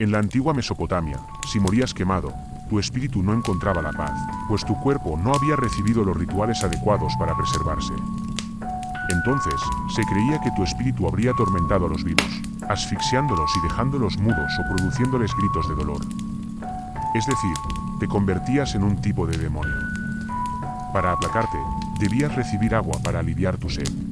En la antigua Mesopotamia, si morías quemado, tu espíritu no encontraba la paz, pues tu cuerpo no había recibido los rituales adecuados para preservarse. Entonces, se creía que tu espíritu habría atormentado a los vivos, asfixiándolos y dejándolos mudos o produciéndoles gritos de dolor. Es decir, te convertías en un tipo de demonio. Para aplacarte, debías recibir agua para aliviar tu sed.